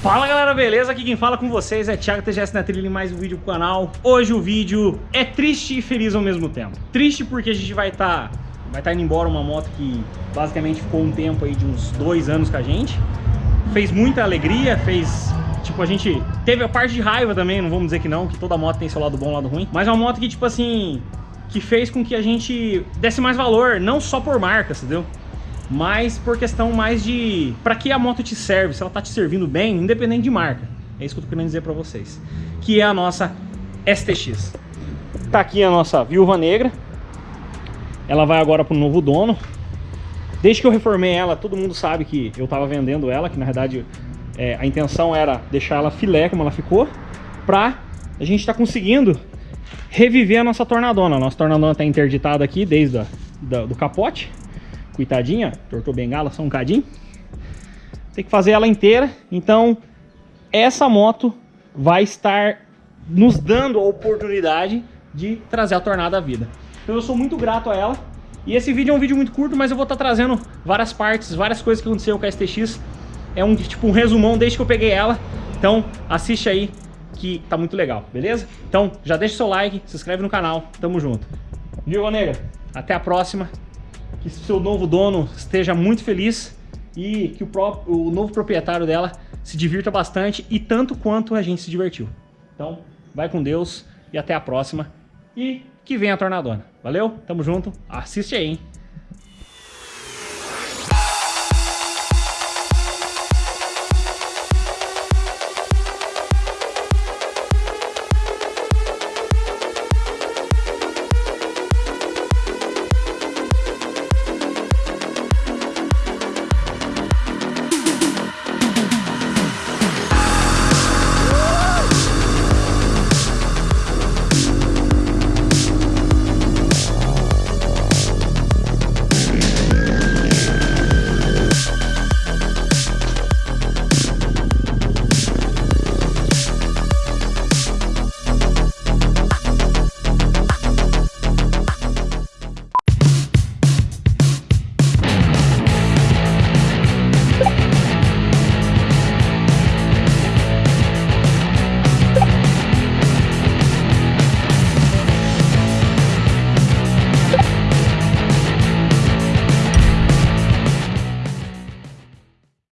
Fala galera, beleza? Aqui quem fala com vocês é Thiago TGS na trilha em mais um vídeo pro canal. Hoje o vídeo é triste e feliz ao mesmo tempo. Triste porque a gente vai estar tá, vai tá indo embora uma moto que basicamente ficou um tempo aí de uns dois anos com a gente. Fez muita alegria, fez... Tipo, a gente teve a parte de raiva também, não vamos dizer que não, que toda moto tem seu lado bom e lado ruim. Mas é uma moto que, tipo assim, que fez com que a gente desse mais valor, não só por marca, entendeu? Mas por questão mais de para que a moto te serve, se ela tá te servindo bem, independente de marca. É isso que eu tô querendo dizer para vocês. Que é a nossa STX. Tá aqui a nossa Viúva Negra. Ela vai agora pro novo dono. Desde que eu reformei ela, todo mundo sabe que eu tava vendendo ela, que na verdade é, a intenção era deixar ela filé como ela ficou, pra a gente tá conseguindo reviver a nossa tornadona. A nossa tornadona tá interditada aqui desde a, da, do capote. Coitadinha, tortou bengala só um cadinho. Tem que fazer ela inteira. Então, essa moto vai estar nos dando a oportunidade de trazer a Tornada à vida. Então eu sou muito grato a ela. E esse vídeo é um vídeo muito curto, mas eu vou estar trazendo várias partes, várias coisas que aconteceu com a STX. É um tipo um resumão desde que eu peguei ela. Então assiste aí que tá muito legal, beleza? Então já deixa o seu like, se inscreve no canal, tamo junto. Viu, Negra? Até a próxima que seu novo dono esteja muito feliz e que o, próprio, o novo proprietário dela se divirta bastante e tanto quanto a gente se divertiu. Então, vai com Deus e até a próxima. E que venha a Tornadona. Valeu? Tamo junto. Assiste aí, hein?